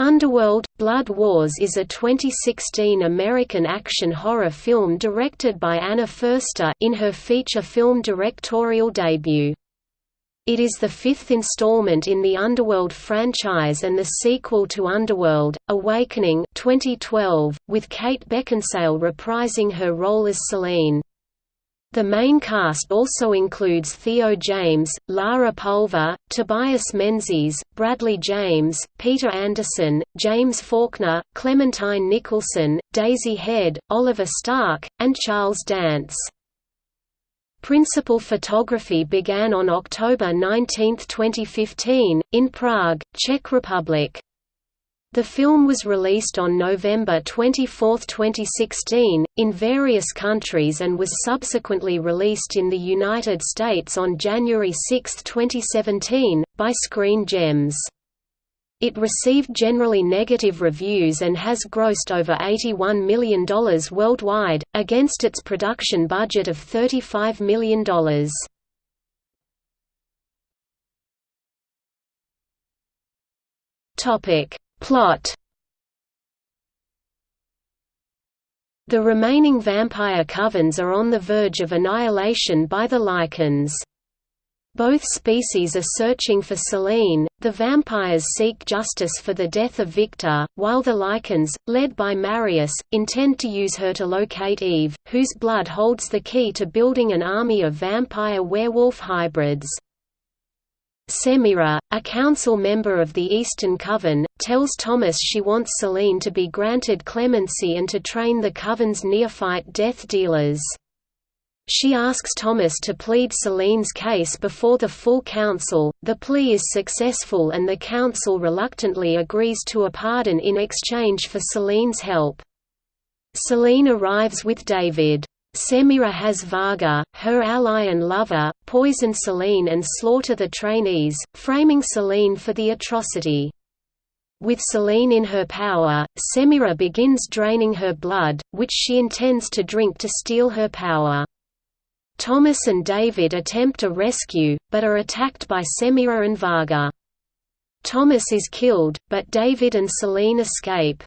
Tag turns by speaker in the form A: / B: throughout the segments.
A: Underworld – Blood Wars is a 2016 American action horror film directed by Anna Foerster in her feature film directorial debut. It is the fifth installment in the Underworld franchise and the sequel to Underworld, Awakening 2012, with Kate Beckinsale reprising her role as Selene. The main cast also includes Theo James, Lara Pulver, Tobias Menzies, Bradley James, Peter Andersson, James Faulkner, Clementine Nicholson, Daisy Head, Oliver Stark, and Charles Dance. Principal photography began on October 19, 2015, in Prague, Czech Republic. The film was released on November 24, 2016, in various countries and was subsequently released in the United States on January 6, 2017, by Screen Gems. It received generally negative reviews and has grossed over $81 million worldwide, against its production budget of $35 million. Topic Plot The remaining vampire covens are on the verge of annihilation by the Lycans. Both species are searching for Selene, the vampires seek justice for the death of Victor, while the Lycans, led by Marius, intend to use her to locate Eve, whose blood holds the key to building an army of vampire-werewolf hybrids. Semira, a council member of the Eastern Coven, tells Thomas she wants Selene to be granted clemency and to train the Coven's neophyte death dealers. She asks Thomas to plead Selene's case before the full council, the plea is successful and the council reluctantly agrees to a pardon in exchange for Selene's help. Selene arrives with David. Semira has Varga, her ally and lover, poison Selene and slaughter the trainees, framing Selene for the atrocity. With Selene in her power, Semira begins draining her blood, which she intends to drink to steal her power. Thomas and David attempt a rescue, but are attacked by Semira and Varga. Thomas is killed, but David and Selene escape.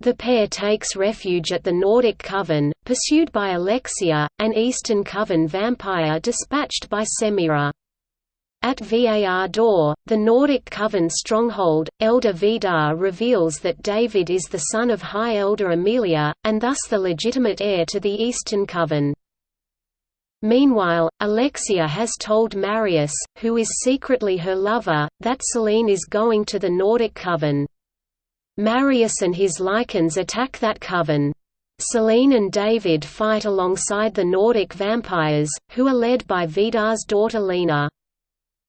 A: The pair takes refuge at the Nordic Coven, pursued by Alexia, an Eastern Coven vampire dispatched by Semira. At Var Dohr, the Nordic Coven stronghold, Elder Vidar reveals that David is the son of High Elder Amelia, and thus the legitimate heir to the Eastern Coven. Meanwhile, Alexia has told Marius, who is secretly her lover, that Selene is going to the Nordic Coven. Marius and his Lycans attack that coven. Selene and David fight alongside the Nordic vampires, who are led by Vidar's daughter Lena.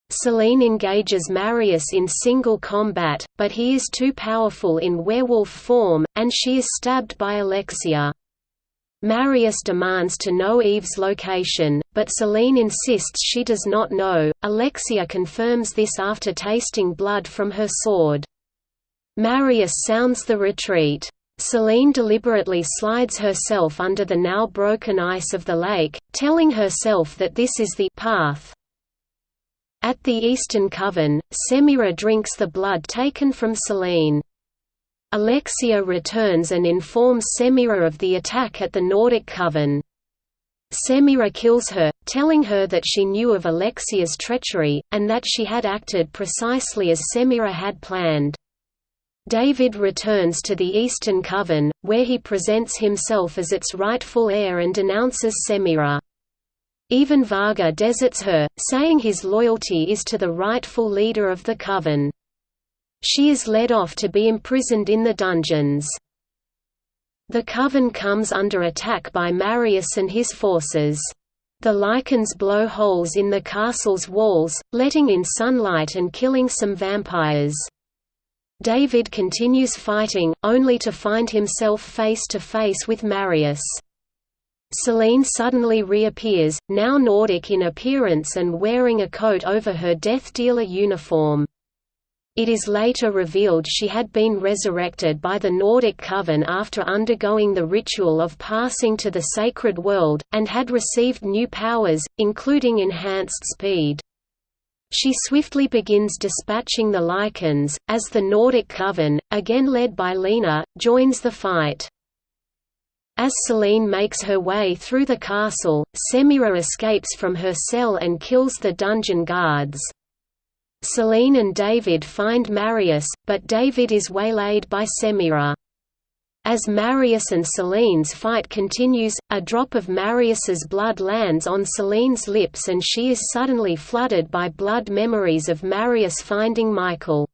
A: Selene engages Marius in single combat, but he is too powerful in werewolf form, and she is stabbed by Alexia. Marius demands to know Eve's location, but Selene insists she does not know. Alexia confirms this after tasting blood from her sword. Marius sounds the retreat. Selene deliberately slides herself under the now broken ice of the lake, telling herself that this is the path. At the Eastern Coven, Semira drinks the blood taken from Selene. Alexia returns and informs Semira of the attack at the Nordic Coven. Semira kills her, telling her that she knew of Alexia's treachery, and that she had acted precisely as Semira had planned. David returns to the Eastern Coven, where he presents himself as its rightful heir and denounces Semira. Even Varga deserts her, saying his loyalty is to the rightful leader of the Coven. She is led off to be imprisoned in the dungeons. The Coven comes under attack by Marius and his forces. The Lycans blow holes in the castle's walls, letting in sunlight and killing some vampires. David continues fighting, only to find himself face to face with Marius. Selene suddenly reappears, now Nordic in appearance and wearing a coat over her Death Dealer uniform. It is later revealed she had been resurrected by the Nordic Coven after undergoing the ritual of passing to the sacred world, and had received new powers, including enhanced speed. She swiftly begins dispatching the Lycans, as the Nordic Coven, again led by Lena, joins the fight. As Selene makes her way through the castle, Semira escapes from her cell and kills the dungeon guards. Selene and David find Marius, but David is waylaid by Semira. As Marius and Selene's fight continues, a drop of Marius's blood lands on Selene's lips and she is suddenly flooded by blood memories of Marius finding Michael.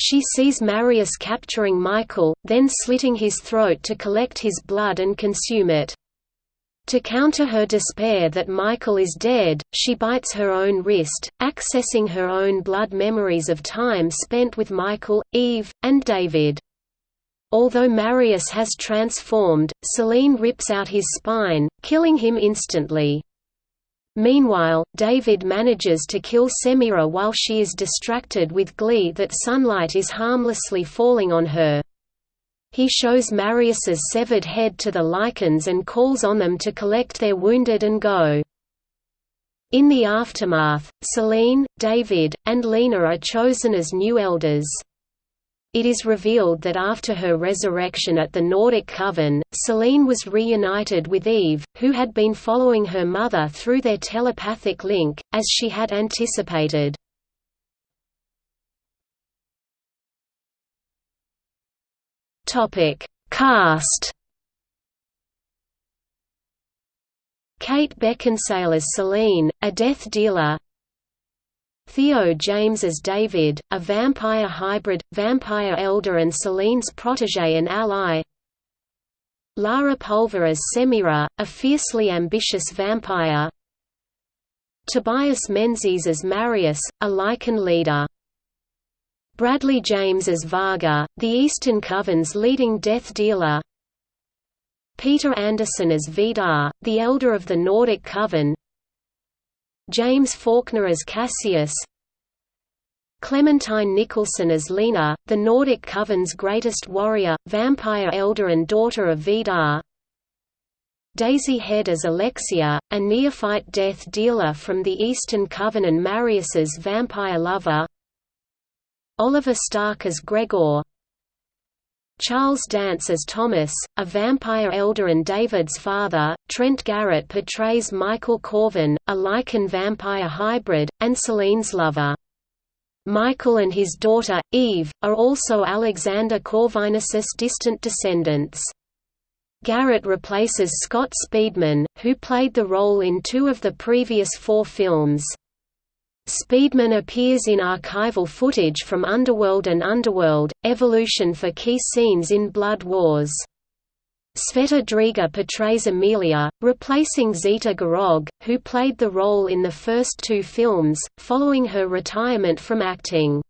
A: She sees Marius capturing Michael, then slitting his throat to collect his blood and consume it. To counter her despair that Michael is dead, she bites her own wrist, accessing her own blood memories of time spent with Michael, Eve, and David. Although Marius has transformed, Selene rips out his spine, killing him instantly. Meanwhile, David manages to kill Semira while she is distracted with glee that sunlight is harmlessly falling on her. He shows Marius's severed head to the Lycans and calls on them to collect their wounded and go. In the aftermath, Selene, David, and Lena are chosen as new elders. It is revealed that after her resurrection at the Nordic Coven, Selene was reunited with Eve, who had been following her mother through their telepathic link, as she had anticipated. Cast Kate Beckinsale as Selene, a death dealer Theo James as David, a vampire hybrid, vampire elder and Selene's protege and ally. Lara Pulver as Semira, a fiercely ambitious vampire. Tobias Menzies as Marius, a Lycan leader. Bradley James as Varga, the Eastern Coven's leading death dealer. Peter Andersson as Vidar, the Elder of the Nordic Coven James Faulkner as Cassius Clementine Nicholson as Lena, the Nordic Coven's greatest warrior, vampire elder and daughter of Vidar Daisy Head as Alexia, a neophyte death dealer from the Eastern Coven and Marius's vampire lover Oliver Stark as Gregor Charles Dance as Thomas, a vampire elder and David's father, Trent Garrett portrays Michael Corvin, a Lycan vampire hybrid, and Selene's lover. Michael and his daughter, Eve, are also Alexander Corvinus's distant descendants. Garrett replaces Scott Speedman, who played the role in two of the previous four films. Speedman appears in archival footage from Underworld and Underworld, Evolution for key scenes in Blood Wars. Sveta Driga portrays Amelia, replacing Zita Görög, who played the role in the first two films, following her retirement from acting.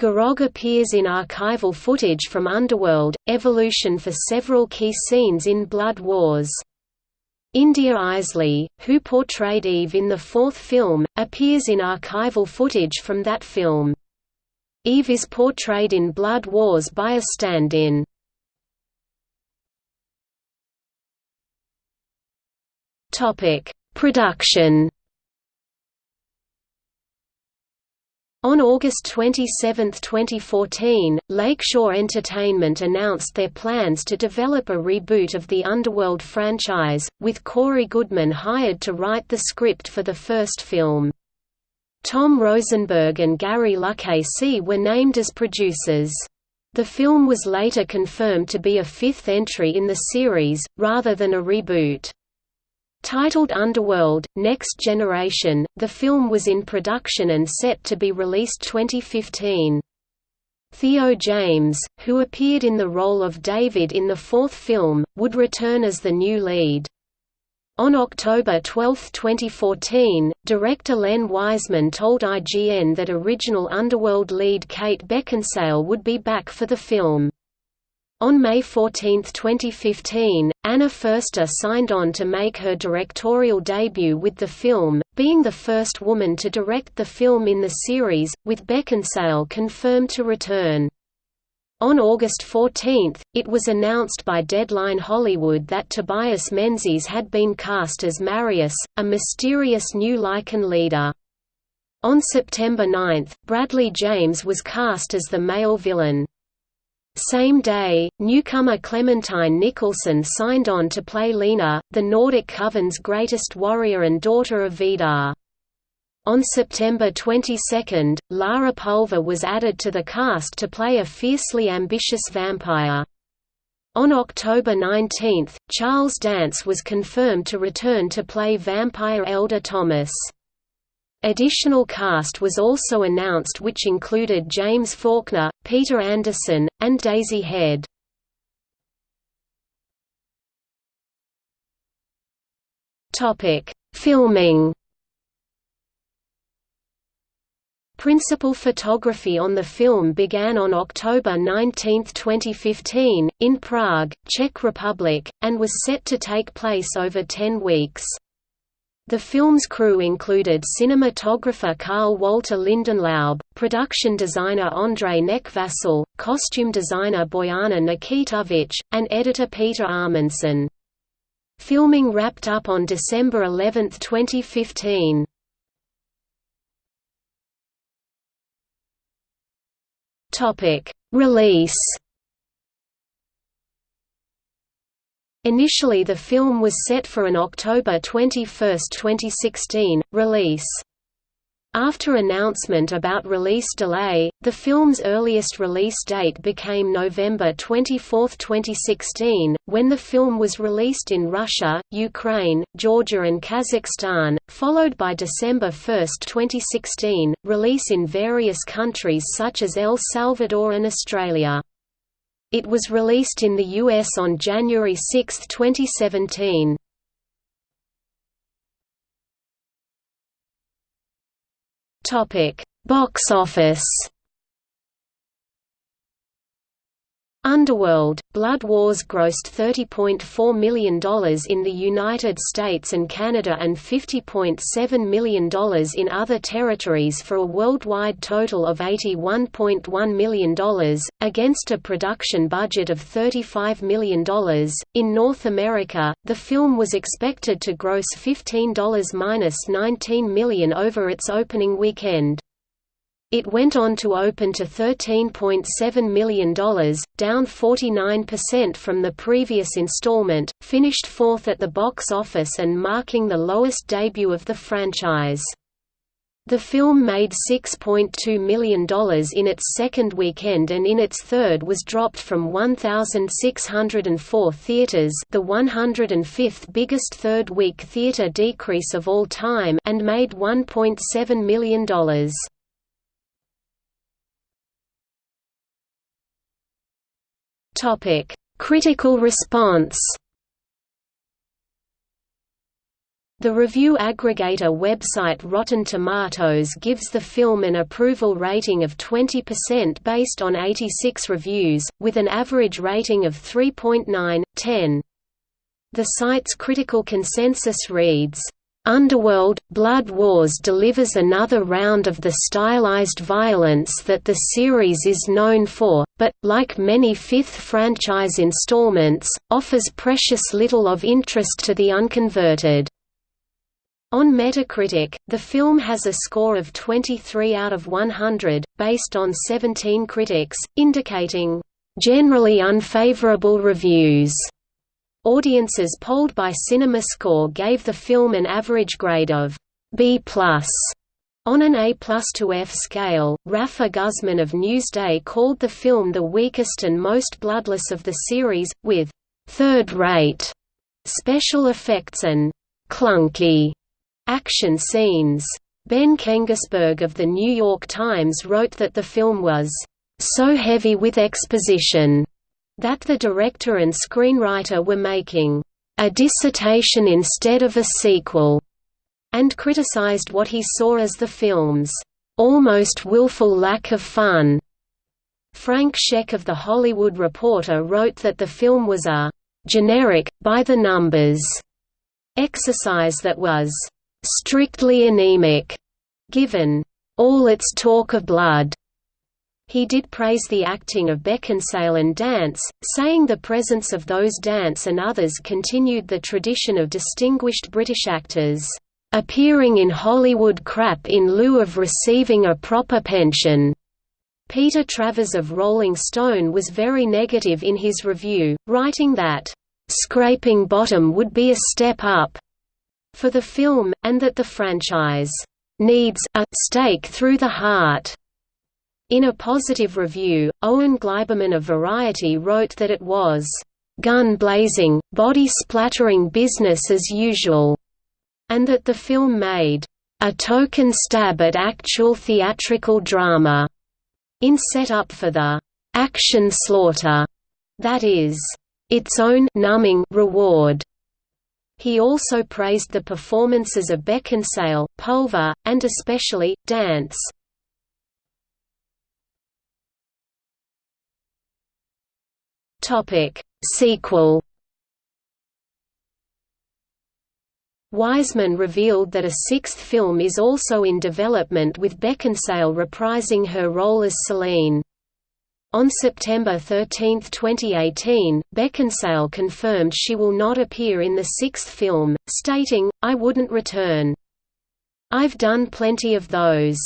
A: Görög appears in archival footage from Underworld, Evolution for several key scenes in Blood Wars. India Eisley, who portrayed Eve in the fourth film, appears in archival footage from that film. Eve is portrayed in Blood Wars by a stand-in. Production On August 27, 2014, Lakeshore Entertainment announced their plans to develop a reboot of the Underworld franchise, with Cory Goodman hired to write the script for the first film. Tom Rosenberg and Gary Lucchesi were named as producers. The film was later confirmed to be a fifth entry in the series, rather than a reboot. Titled Underworld – Next Generation, the film was in production and set to be released 2015. Theo James, who appeared in the role of David in the fourth film, would return as the new lead. On October 12, 2014, director Len Wiseman told IGN that original Underworld lead Kate Beckinsale would be back for the film. On May 14, 2015, Anna Foerster signed on to make her directorial debut with the film, being the first woman to direct the film in the series, with Beckinsale confirmed to return. On August 14, it was announced by Deadline Hollywood that Tobias Menzies had been cast as Marius, a mysterious new Lycan leader. On September 9, Bradley James was cast as the male villain. Same day, newcomer Clementine Nicholson signed on to play Lena, the Nordic Coven's greatest warrior and daughter of Vidar. On September 22, Lara Pulver was added to the cast to play a fiercely ambitious vampire. On October 19, Charles Dance was confirmed to return to play vampire Elder Thomas. Additional cast was also announced which included James Faulkner, Peter Andersson, and Daisy Head. Filming Principal photography on the film began on October 19, 2015, in Prague, Czech Republic, and was set to take place over 10 weeks. The film's crew included cinematographer Karl Walter Lindenlaub, production designer Ondřej Nekvasil, costume designer Bojana Nikitović, and editor Peter Amundson. Filming wrapped up on December 11, 2015. Release Initially the film was set for an October 21, 2016, release. After announcement about release delay, the film's earliest release date became November 24, 2016, when the film was released in Russia, Ukraine, Georgia and Kazakhstan, followed by December 1, 2016, release in various countries such as El Salvador and Australia. It was released in the US on January 6, 2017. Topic: Box office. Underworld, Blood Wars grossed $30.4 million in the United States and Canada and $50.7 million in other territories for a worldwide total of $81.1 million, against a production budget of $35 million. In North America, the film was expected to gross $15–19 million over its opening weekend. It went on to open to $13.7 million, down 49% from the previous installment, finished fourth at the box office and marking the lowest debut of the franchise. The film made $6.2 million in its second weekend and in its third was dropped from 1,604 theaters the 105th biggest third-week theater decrease of all time and made $1.7 million. Topic: Critical response. The review aggregator website Rotten Tomatoes gives the film an approval rating of 20% based on 86 reviews, with an average rating of 3.9/10. The site's critical consensus reads, Underworld – Blood Wars delivers another round of the stylized violence that the series is known for, but, like many fifth franchise installments, offers precious little of interest to the unconverted. On Metacritic, the film has a score of 23 out of 100, based on 17 critics, indicating, "...generally unfavorable reviews." Audiences polled by CinemaScore gave the film an average grade of B+. On an A to F scale, Rafer Guzman of Newsday called the film the weakest and most bloodless of the series, with third-rate special effects and clunky action scenes. Ben Kenigsberg of The New York Times wrote that the film was so heavy with exposition that the director and screenwriter were making a dissertation instead of a sequel, and criticized what he saw as the film's almost willful lack of fun. Frank Scheck of The Hollywood Reporter wrote that the film was a generic, by-the-numbers exercise that was strictly anemic, given all its talk of blood he did praise the acting of Beckinsale and Dance, saying the presence of those Dance and others continued the tradition of distinguished British actors, appearing in Hollywood crap in lieu of receiving a proper pension." Peter Travers of Rolling Stone was very negative in his review, writing that, "...scraping bottom would be a step up," for the film, and that the franchise, "...needs a stake through the heart." In a positive review, Owen Gleiberman of Variety wrote that it was, "...gun-blazing, body-splattering business as usual," and that the film made, "...a token stab at actual theatrical drama." in set-up for the action slaughter that is its own numbing reward. He also praised the performances of Beckinsale, Pulver, and especially, Dance. Sequel Wiseman revealed that a sixth film is also in development with Beckinsale reprising her role as Selene. On September 13, 2018, Beckinsale confirmed she will not appear in the sixth film, stating, I wouldn't return. I've done plenty of those.